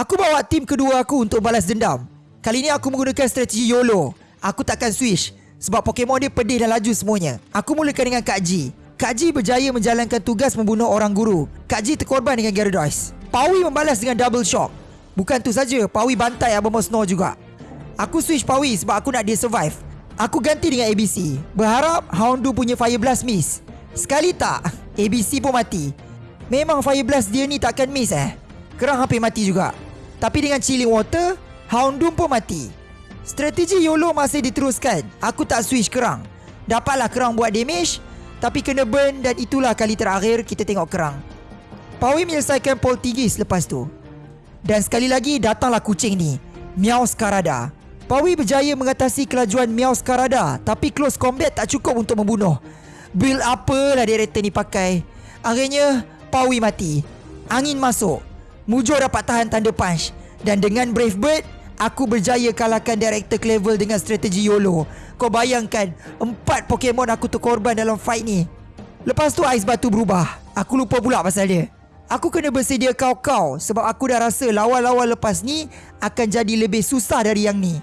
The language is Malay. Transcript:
Aku bawa tim kedua aku untuk balas dendam. Kali ni aku menggunakan strategi YOLO. Aku takkan switch sebab Pokemon dia pedih dan laju semuanya. Aku mulakan dengan Kak G. Kak G berjaya menjalankan tugas membunuh orang guru. Kak G terkorban dengan Gyarados. Pawi membalas dengan double shock. Bukan tu saja, Pawi bantai Abamos Snow juga. Aku switch Pawi sebab aku nak dia survive. Aku ganti dengan ABC. Berharap Houndoom punya Fire Blast miss. Sekali tak, ABC pun mati. Memang Fire Blast dia ni takkan miss eh. Kerang hampir mati juga. Tapi dengan Chilling Water, Houndoom pun mati. Strategi YOLO masih diteruskan. Aku tak switch kerang. Dapatlah kerang buat damage, tapi kena burn dan itulah kali terakhir kita tengok kerang. Pawi menyelesaikan Poltigis lepas tu. Dan sekali lagi datanglah kucing ni, Meow Skarada. Pawi berjaya mengatasi kelajuan Meow Skarada, tapi close combat tak cukup untuk membunuh. Build apalah director ni pakai. Akhirnya, Pawi mati. Angin masuk. Mujo dapat tahan tanda punch. Dan dengan Brave Bird, aku berjaya kalahkan Director Clevel dengan strategi YOLO. Kau bayangkan, empat Pokemon aku terkorban dalam fight ni. Lepas tu ais batu berubah. Aku lupa pula pasal dia. Aku kena bersedia kau-kau sebab aku dah rasa lawan-lawan lepas ni akan jadi lebih susah dari yang ni.